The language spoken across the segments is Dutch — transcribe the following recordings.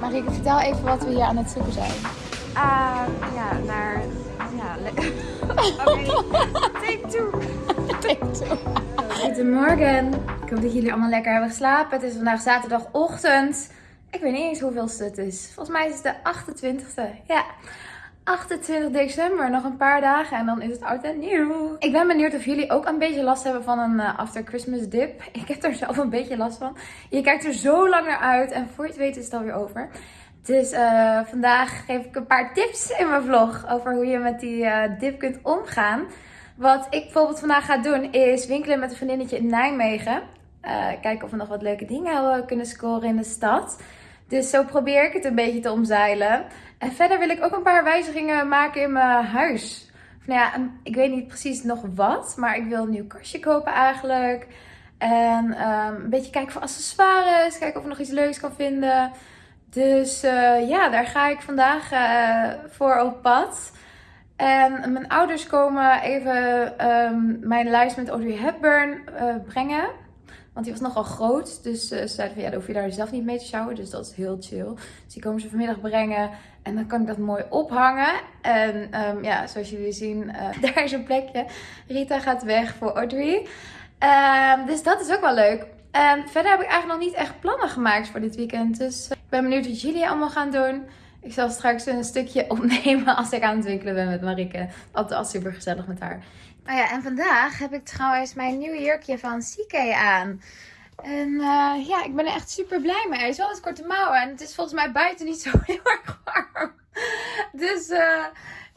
Marieke, vertel even wat we hier aan het zoeken zijn. Ah, ja, naar... Ja, Oké, take two. Goedemorgen. Ik hoop dat jullie allemaal lekker hebben geslapen. Het is vandaag zaterdagochtend. Ik weet niet eens hoeveelste het is. Volgens mij is het de 28e. Ja. 28 december, nog een paar dagen en dan is het oud en nieuw. Ik ben benieuwd of jullie ook een beetje last hebben van een eh, after Christmas dip. Ik heb er zelf een beetje last van. Je kijkt er zo lang naar uit en voor je het weet is het alweer over. Dus eh, vandaag geef ik een paar tips in mijn vlog over hoe je met die eh, dip kunt omgaan. Wat ik bijvoorbeeld vandaag ga doen is winkelen met een vriendinnetje in Nijmegen. Kijken of we nog wat leuke dingen kunnen scoren in de stad. Dus zo probeer ik het een beetje te omzeilen. En verder wil ik ook een paar wijzigingen maken in mijn huis. Nou ja, ik weet niet precies nog wat, maar ik wil een nieuw kastje kopen eigenlijk. En ehm, een beetje kijken voor accessoires, kijken of ik nog iets leuks kan vinden. Dus eh, ja, daar ga ik vandaag eh, voor op pad. En mijn ouders komen even ehm, mijn lijst met Audrey Hepburn eh, brengen. Want die was nogal groot. Dus eh, ze zeiden van ja, dan hoef je daar zelf niet mee te sjouwen. Dus dat is heel chill. Dus die komen ze vanmiddag brengen. En dan kan ik dat mooi ophangen. En ehm, ja, zoals jullie zien, eh, daar is een plekje. Rita gaat weg voor Audrey. Ehm, dus dat is ook wel leuk. En verder heb ik eigenlijk nog niet echt plannen gemaakt voor dit weekend. Dus eh, ik ben benieuwd wat jullie allemaal gaan doen. Ik zal straks een stukje opnemen als ik aan het winkelen ben met Marike. Altijd al super gezellig met haar. Nou ja, en vandaag heb ik trouwens mijn nieuwe jurkje van CK aan. En eh, ja, ik ben er echt super blij mee. Hij is wel het korte mouwen en het is volgens mij buiten niet zo heel erg warm. Dus eh,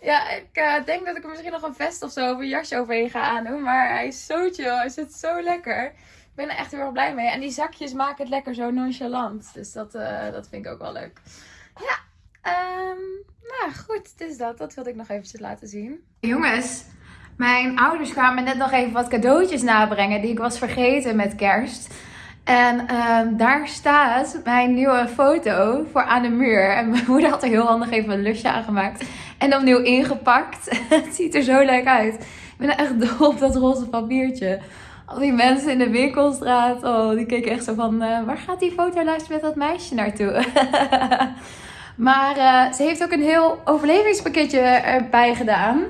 ja, ik eh, denk dat ik er misschien nog een vest of zo of een jasje overheen ga aandoen. Maar hij is zo chill, hij zit zo lekker. Ik ben er echt heel erg blij mee. En die zakjes maken het lekker zo nonchalant. Dus dat, dat vind ik ook wel leuk. Ja, ehm, nou goed, dus dat. Dat wilde ik nog eventjes laten zien. Jongens, mijn ouders kwamen net nog even wat cadeautjes nabrengen die ik was vergeten met kerst. En ehm, daar staat mijn nieuwe foto voor aan de muur. En mijn moeder had er heel handig even een lusje aangemaakt. En opnieuw ingepakt. Het ziet er zo leuk uit. Ik ben echt dol op dat roze papiertje. Al die mensen in de winkelstraat, oh, die keken echt zo van... eh, waar gaat die fotolijst met dat meisje naartoe? maar eh, ze heeft ook een heel overlevingspakketje erbij gedaan.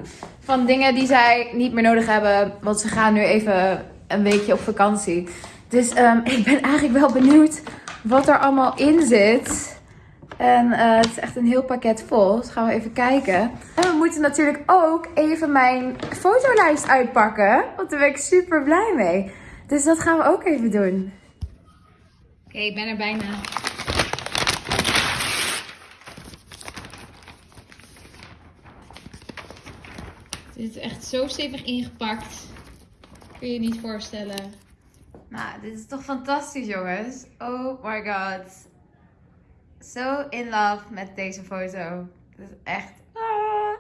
Van dingen die zij niet meer nodig hebben. Want ze gaan nu even een weekje op vakantie. Dus ehm, ik ben eigenlijk wel benieuwd wat er allemaal in zit. En eh, het is echt een heel pakket vol. Dus gaan we even kijken. En we moeten natuurlijk ook even mijn fotolijst uitpakken. Want daar ben ik super blij mee. Dus dat gaan we ook even doen. Oké, ik ben er bijna. Het is echt zo stevig ingepakt. Kun je je niet voorstellen. Nou, dit is toch fantastisch, jongens. Oh my god. Zo in love met deze foto. Het is echt... Ah.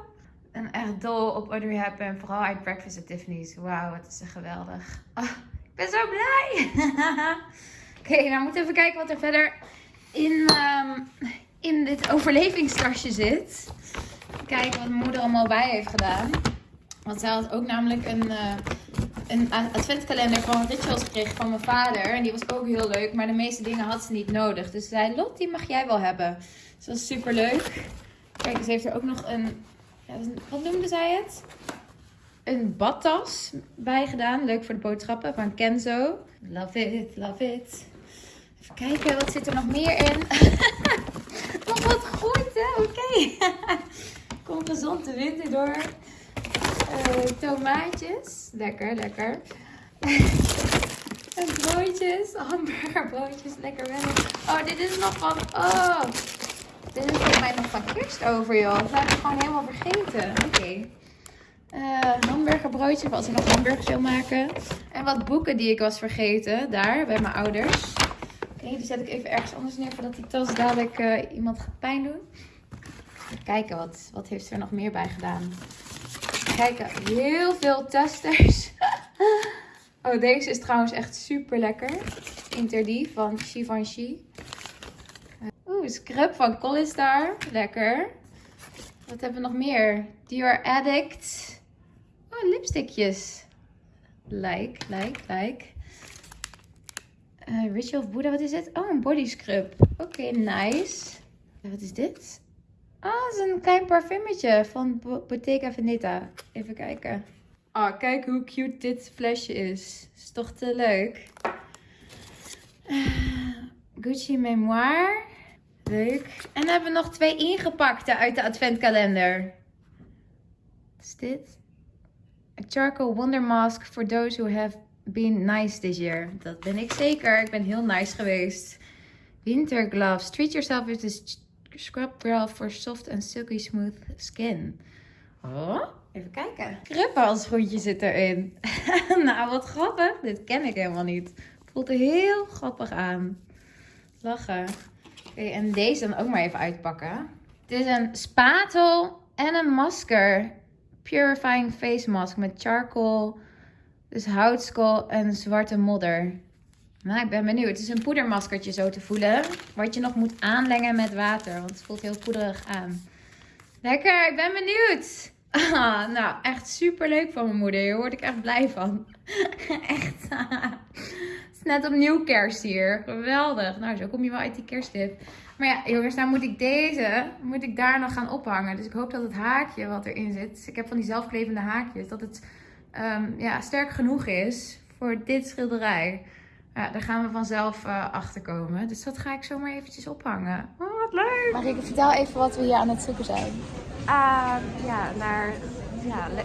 En echt dol op Audrey Hepburn. Vooral uit Breakfast at Tiffany's. Wauw, wat is geweldig. Ah, ik ben zo blij. Oké, nou moeten we even kijken wat er verder in, ehm, in dit overlevingstasje zit. Kijken wat moeder allemaal bij heeft gedaan. Want zij had ook namelijk een, eh, een adventkalender van Rituals gekregen van mijn vader. En die was ook heel leuk. Maar de meeste dingen had ze niet nodig. Dus ze zei, Lot, die mag jij wel hebben. Dus dat is super leuk. Kijk, ze heeft er ook nog een... Ja, wat noemde zij het? Een badtas bij gedaan. Leuk voor de boodschappen van Kenzo. Love it, love it. Even kijken, wat zit er nog meer in? oh, wat hè? Oké. Kom gezond de winter door. Eh, tomaatjes. Lekker, lekker. en broodjes. Hamburgerbroodjes. Lekker wel. Oh, dit is nog van... Oh. Dit is volgens mij nog van kerst over, joh. Dat heb ik gewoon helemaal vergeten. Oké. Eh, hamburgerbroodje, voor als ik nog hamburgers wil maken. En wat boeken die ik was vergeten. Daar, bij mijn ouders. Oké, die zet ik even ergens anders neer voordat die tas dadelijk eh, iemand gaat pijn doen. Even kijken, wat, wat heeft ze er nog meer bij gedaan? Kijken, heel veel testers. oh, deze is trouwens echt super lekker. Interdie van Givenchy. Eh, Oeh, scrub van Collistar. Lekker. Wat hebben we nog meer? Dior Addict. Oh, lipstickjes. Like, like, like. Eh, Ritual of Buddha, wat is dit? Oh, een body scrub. Oké, nice. Wat is dit? Ah, het is een klein parfumetje van Bo- Bottega Veneta. Even kijken. Ah, kijk hoe cute dit flesje is. Is toch te leuk? Ah, Gucci Memoir. Leuk. En dan hebben we nog twee ingepakte uit de adventkalender. Wat is dit? A charcoal wonder mask for those who have been nice this year. Dat ben ik zeker. Ik ben heel nice geweest. Winter gloves. Treat yourself with this scrub gel for soft and silky smooth skin. Oh, even kijken. Kruppenhalschoentje zit erin. nou, wat grappig. Dit ken ik helemaal niet. Voelt heel grappig aan. Lachen. Oké, en deze dan ook maar even uitpakken. Dit is een spatel en een masker. Purifying face mask met charcoal, dus houtskool en zwarte modder. Nou, ik ben benieuwd. Het is een poedermaskertje zo te voelen. Wat je nog moet aanlengen met water. Want het voelt heel poederig aan. Lekker, ik ben benieuwd. Ah, nou, echt super leuk van mijn moeder. Hier word ik echt blij van. echt. het is net opnieuw kerst hier. Geweldig. Nou, zo kom je wel uit die kerstdip. Maar ja, jongens, nou moet ik deze, moet ik daar nog gaan ophangen. Dus ik hoop dat het haakje wat erin zit. dus Ik heb van die zelfklevende haakjes. Dat het ehm, ja, sterk genoeg is voor dit schilderij. Ja, daar gaan we vanzelf eh, achter komen. Dus dat ga ik zomaar eventjes ophangen. Oh, wat leuk! Maar ik vertel even wat we hier aan het zoeken zijn. Ah, ja, naar... Ja,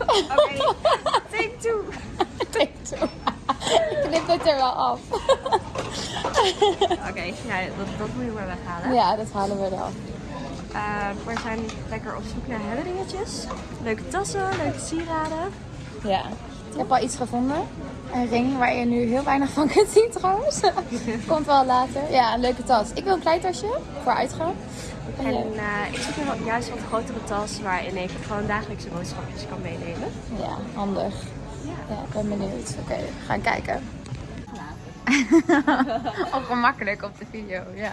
Oké, take two. Ik knip het er wel af. Oké, ja, dat, dat moet je maar weghalen. Ja, dat halen we eraf. Eh, we zijn lekker op zoek naar herinneringetjes. Leuke tassen, leuke sieraden. Ja. Ik heb al iets gevonden. Een ring waar je nu heel weinig van kunt zien trouwens. Komt wel later. Ja, een leuke tas. Ik wil een klein tasje voor uitgaan. En En jij? eh, ik zoek wel- juist wat grotere tas waarin ik gewoon dagelijkse boodschapjes kan meenemen. Ja, handig. Ja, ik ben benieuwd. Oké, we gaan kijken. Ongemakkelijk op de video, ja.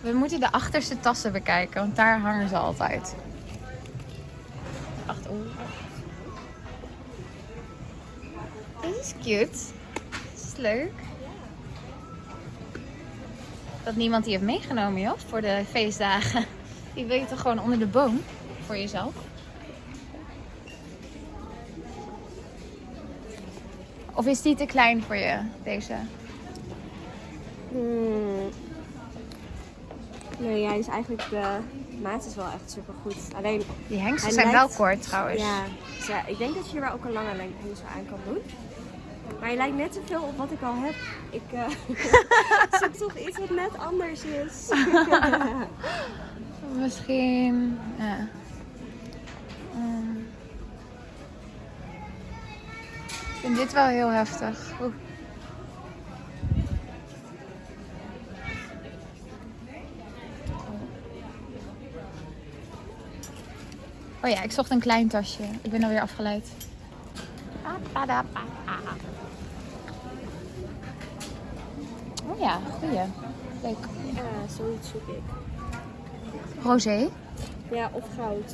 We moeten de achterste tassen bekijken, want daar hangen ze altijd. Dit is cute. Dit is leuk. Dat niemand die heeft meegenomen, joh, voor de feestdagen. Die wil je toch gewoon onder de boom voor jezelf? Of is die te klein voor je, deze? Hmm. Nee, ja, is eigenlijk de maat is wel echt super goed. Alleen, Die hengsels Hij zijn lijkt- wel kort trouwens. ja, dus ja, ik denk dat je hier wel ook een lange hengsel aan kan doen. Maar je lijkt net te veel op wat ik al heb. Ik eh, zoek toch iets wat net anders is. Misschien. Ja. Mm. Ik vind dit wel heel heftig. Oeh. Oh ja, ik zocht een klein tasje. Ik ben alweer afgeleid. Oh ja, goeie. Leuk. Ja, zoiets zoek ik. Rosé. Ja, of goud.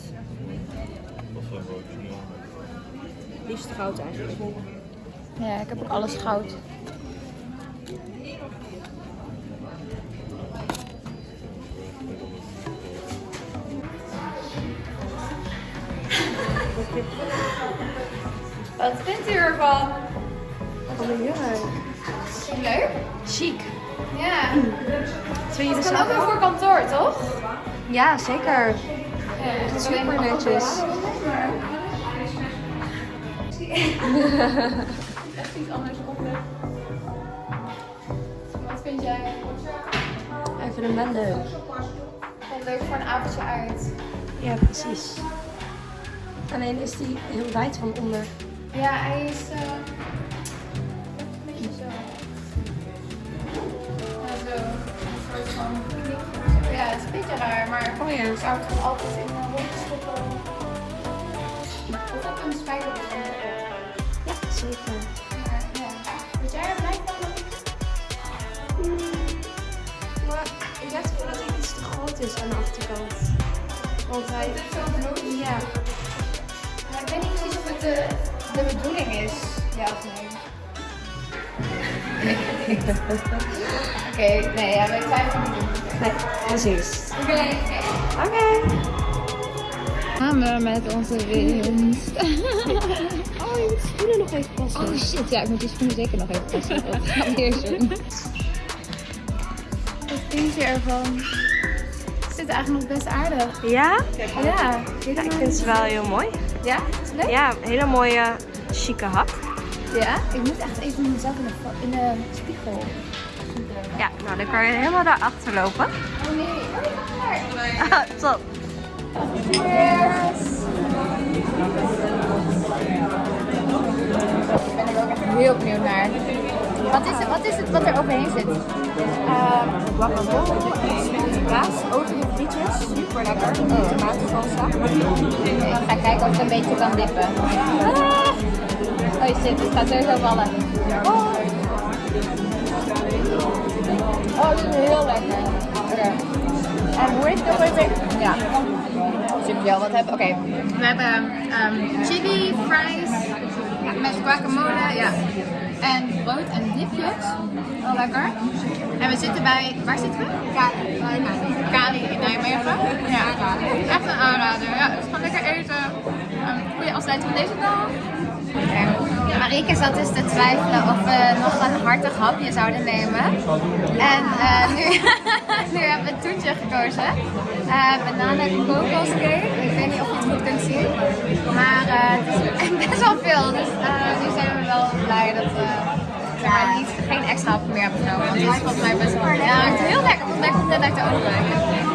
Liefst goud eigenlijk. Ja, ik heb ook alles goud. Wat vindt u ervan? Oh, leuk. Leuk? Chic. Ja. Het kan ook wel voor kantoor, toch? Ja, zeker. Ja, Super netjes. Echt iets anders op. Wat vind jij? Even een wel leuk. Leuk voor een avondje uit. Ja, precies. Alleen is die heel wijd van onder. Ja, hij is. eh, een beetje zo. Ja, zo. Een soort van knik. of zo. Ja, het is een beetje raar, maar. Oh ja. Ik zou het gewoon altijd in een rondje stoppen. Of op een spijkerbord. Ja, zeker. Maar ja. Word jij er blij van? Maar ik gevoel dat hij iets te groot is aan de achterkant. Want hij... Het is zo. Ja. Of het de, de bedoeling is. Ja of nee? Oké, nee, ja, wij twijfelen niet. Nee, precies. Oké. Oké. Gaan we met onze winst. Oh, je moet schoenen nog even passen. Oh shit, ja, ik moet die schoenen zeker nog even passen. Dat. Wat vind je ervan? Het zit eigenlijk nog best aardig. Ja? Ja. Ja, ik vind ze wel heel mooi. Ja? Is het leuk? Ja, een hele mooie, chique hak. Ja? Ik moet echt even mezelf in de, in de spiegel. Ja, nou dan kan je helemaal daarachter lopen. Oh nee. Oh, Ah, Top. Cheers! Ik ben er ook echt heel benieuwd naar. Wat is het, wat, is het wat er overheen zit? Uh, guacamole, smelte kaas, Super lekker. Oh. Tomatensalsa. Ik ga kijken of ik een beetje kan dippen. Oh shit, het gaat sowieso vallen. Oh, oh dit is heel lekker. En hoe heet het? Ja. Super wel, wat hebben Oké. We hebben ehm, chili, fries, met guacamole, ja. En brood en dipjes. Wel lekker. En we zitten bij, waar zitten we? Kali. In Nijmegen. Ja, echt een aanrader. Ja, dus gewoon lekker eten. Um, goede afsluiting van deze dag. Okay. Marieke zat dus te twijfelen of we nog een hartig hapje zouden nemen. En eh, nu, nu hebben we het toetje gekozen. Uh, bananen kokoscake. Ik weet niet of je het goed kunt zien. Maar eh, het is best wel veel. Dus eh, nu zijn we wel blij dat we maar, niet, geen extra hap meer hebben genomen. Want het is volgens mij best wel... Ja, het is heel lekker. Volgens mij komt het uit de oven.